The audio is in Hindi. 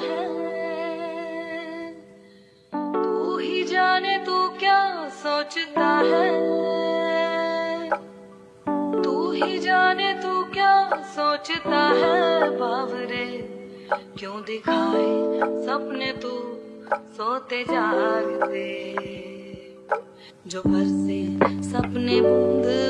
है। तू ही जाने तू क्या सोचता है। तू ही जाने तू क्या सोचता है। बावरे, क्यों दिखाए सपने तू सोते जागते। जो भर से सपने बूंद